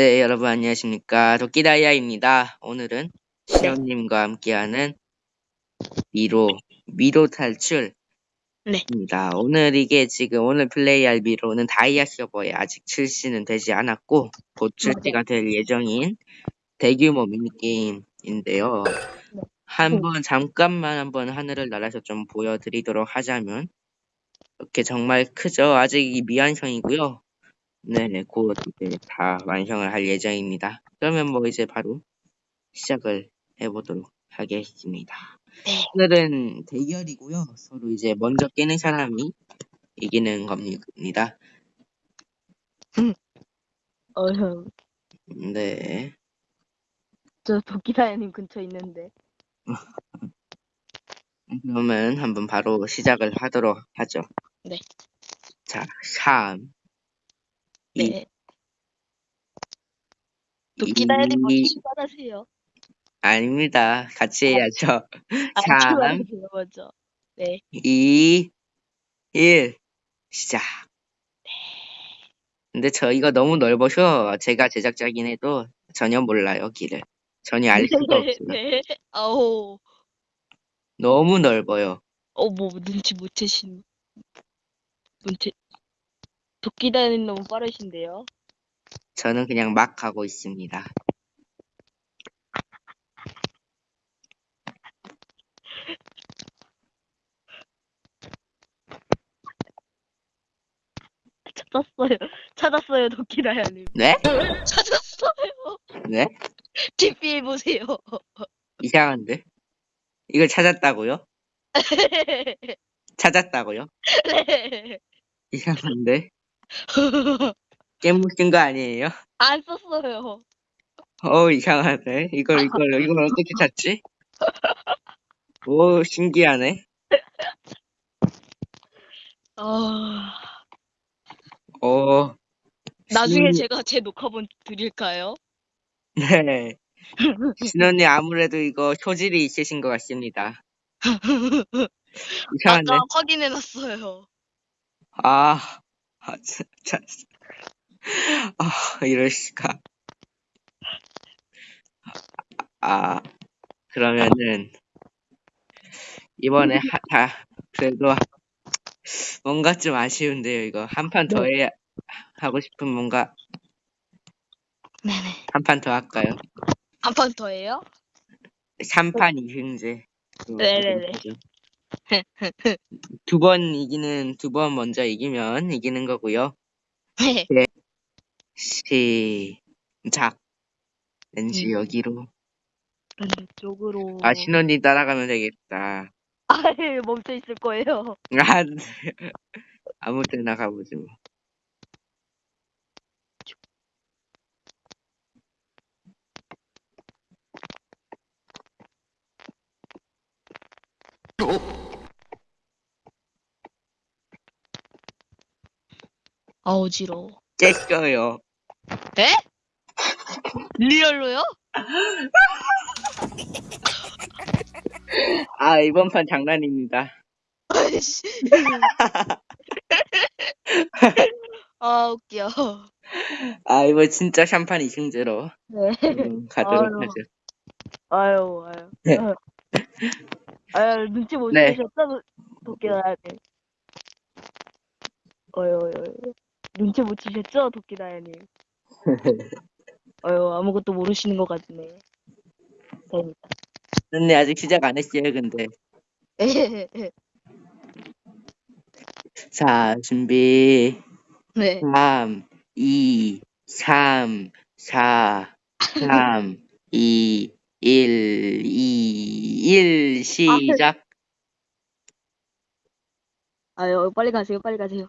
네, 여러분 안녕하십니까. 도끼다이아입니다. 오늘은 시연님과 함께하는 미로, 미로 탈출입니다. 네. 오늘 이게 지금 오늘 플레이할 미로는 다이아 서버에 아직 출시는 되지 않았고, 곧 출시가 될 예정인 대규모 미니게임인데요. 네. 한번 잠깐만 한번 하늘을 날아서 좀 보여드리도록 하자면, 이렇게 정말 크죠? 아직 이 미완성이고요. 네네, 곧 이제 다 완성을 할 예정입니다. 그러면 뭐 이제 바로 시작을 해보도록 하겠습니다. 네. 오늘은 대결이고요. 서로 이제 먼저 깨는 사람이 이기는 겁니다. 어휴, 네. 저 도끼다야님 근처 있는데. 그러면 한번 바로 시작을 하도록 하죠. 네. 자, 3, 이- 네. 도끼다야님 먼저 이- 출발하세요. 아닙니다. 같이 해야죠. 아, 3, 출발하세요, 먼저. 네. 2, 1, 시작. 근데 저 이거 너무 넓어서 제가 제작자긴 해도 전혀 몰라요, 길을. 전혀 알 수가 없어요. 네. 너무 넓어요. 어, 뭐, 눈치 못 채신. 눈치. 도끼다야님 너무 빠르신데요? 저는 그냥 막 가고 있습니다. 찾았어요. 찾았어요, 도끼다야님. 네? 찾았어요. 네? TP해보세요. 이상한데? 이걸 찾았다고요? 찾았다고요? 네. 이상한데? 깨무신 거 아니에요? 안 썼어요. 어 이상하네. 이걸 이걸 이걸 어떻게 찾지? 오 신기하네. 아, 어 나중에 신- 제가 제 녹화본 드릴까요? 네. 신언니 아무래도 이거 소질이 있으신 것 같습니다. 이상한데? 아까 확인해놨어요. 아, 아, 진짜. 아, 이럴 수가. 아, 그러면은, 이번에 하, 다, 그래도, 뭔가 좀 아쉬운데요, 이거. 한 판 더 해야, 하고 싶은 뭔가, 네네. 한 판 더 할까요? 한 판 더 해요? 3판 2승제. 네네네. 두 번 이기는, 두 번 먼저 이기면 이기는 거고요. 네. 시작. 왠지 음. 여기로. 쪽으로. 아, 신혼이 따라가면 되겠다. 아예 멈춰 있을 거예요. 아, 네. 아무 때나 가보지 뭐. 아 어지러워. 깼어요. 에? 리얼로요? 아, 이번 판 장난입니다. 아이씨. 아 웃겨. 아, 이거 진짜 샴판 2승제로 네. 음, 가도록 아유. 하죠. 아유 아유. 네. 아유. 눈치 못 네. 채셨다 도끼다야 님. 어유 어유. 눈치 못 채셨죠 도끼다야님. 어유 아무것도 모르시는 것 같네. 됩니다. 근데 아직 시작 안 했어요, 근데. 자, 준비. 네. 3, 2, 3, 4, 3, 2, 1, 2, 1, 시작. 아유, 빨리 가세요, 빨리 가세요.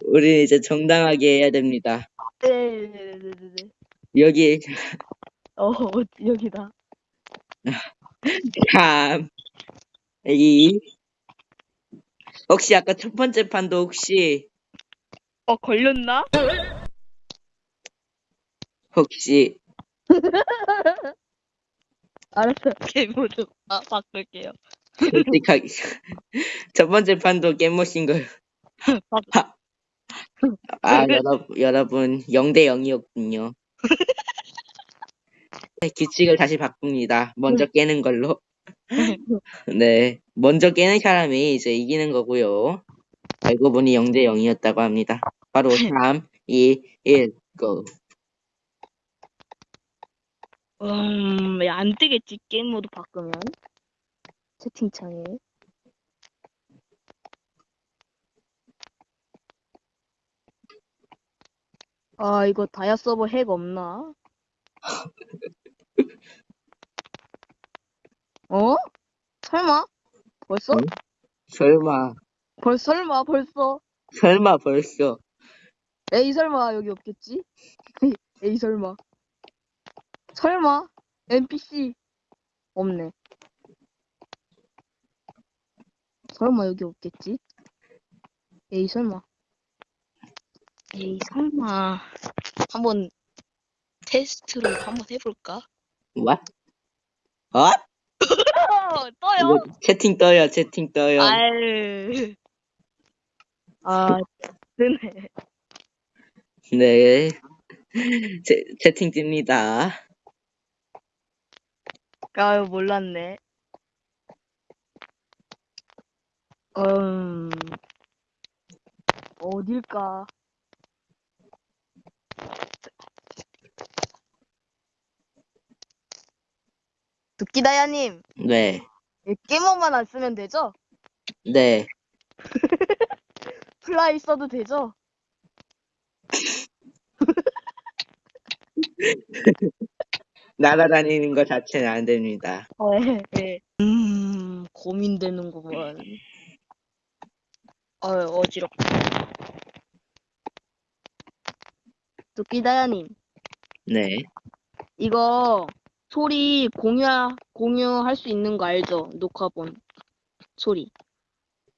우리 이제 정당하게 해야 됩니다. 네, 네, 네, 네, 네. 여기, 어, 여기다. 3, 2. 혹시 아까 첫 번째 판도 혹시, 어, 걸렸나? 혹시, 알았어. 게임모드 아, 바꿀게요. 솔직하게, 첫 번째 판도 깨모신 걸. 바- 아, 여러분, 여러분, 0대 0이었군요. 네, 규칙을 다시 바꿉니다. 먼저 깨는 걸로. 네. 먼저 깨는 사람이 이제 이기는 거고요. 알고 보니 0대 0이었다고 합니다. 바로 3, 2, 1, go. 음, 야, 안 뜨겠지, 게임 모드 바꾸면. 채팅창에. 아, 이거 다이아 서버 핵 없나? 어? 설마? 벌써? 응? 설마, 벌, 설마, 벌써? 설마 벌써. 에이, 설마, 여기 없겠지? 에이, 설마. 설마? NPC. 없네. 설마 여기 없겠지? 에이, 설마. 에이, 설마. 한번 테스트로 한번 해볼까? What? 어? 어, 떠요? 이거 채팅 떠요, 채팅 떠요. 아유. 아, 뜨네. 네. 채, 채팅 뜹니다. 아유, 몰랐네. 음, 어딜까? 두끼다야님, 네. 게임머만 안 쓰면 되죠? 네. fly 써도 되죠? 날아다니는 것 자체는 안 됩니다. 어, 예, 예. 음, 고민되는구먼. 어, 어지럽다. 두끼다야님, 네. 이거 소리 공유, 공유할 수 있는 거 알죠? 녹화본 소리.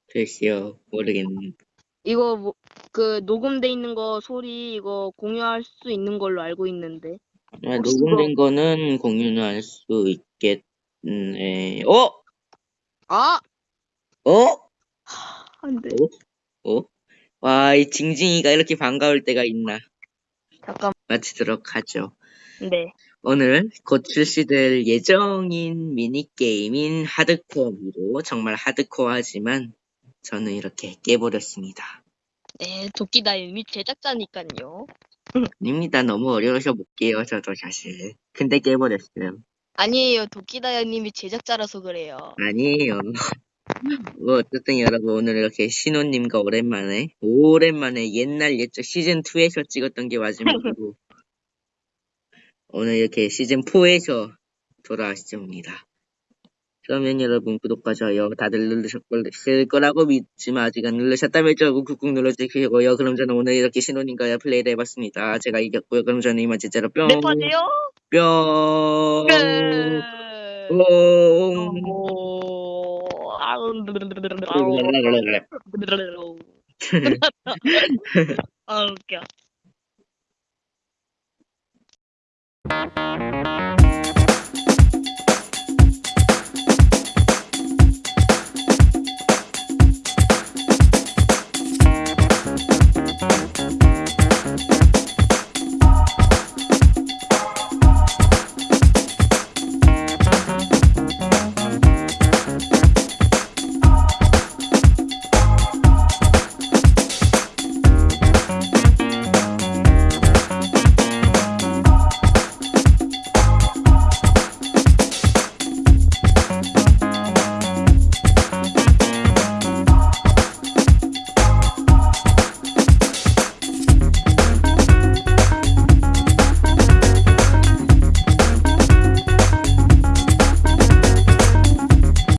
글쎄요, 모르겠는데. 이거 뭐, 그 녹음돼 있는 거 소리 이거 공유할 수 있는 걸로 알고 있는데. 아, 녹음된 거는 공유는 할 수 있겠네. 어? 아! 어? 안 돼. 어? 와, 이 징징이가 이렇게 반가울 때가 있나. 잠깐. 마치도록 하죠. 네. 오늘 곧 출시될 예정인 미니게임인 하드코어로 정말 하드코어하지만 저는 이렇게 깨버렸습니다. 네, 도끼다님이 제작자니까요. 아닙니다. 너무 어려워서 못 깨요, 저도 사실. 근데 깨버렸어요. 아니에요. 도끼다님이 제작자라서 그래요. 아니에요. 뭐 어쨌든 여러분 오늘 이렇게 신호님과 오랜만에 오랜만에 옛날 옛적 시즌 2에서 찍었던 게 마지막이고 오늘 이렇게 시즌 4에서 돌아왔습니다. 그러면 여러분 구독과 좋아요 다들 누르셨을 거라고 믿지만 아직 안 누르셨다면 저 꾹꾹 눌러주시고요. 그럼 저는 오늘 이렇게 신호님과 플레이를 해봤습니다. 제가 이겼고요. 그럼 저는 이만 진짜로 뿅네 판이요? 뿅 끝. 뿅 오. 아우. 아 웃겨.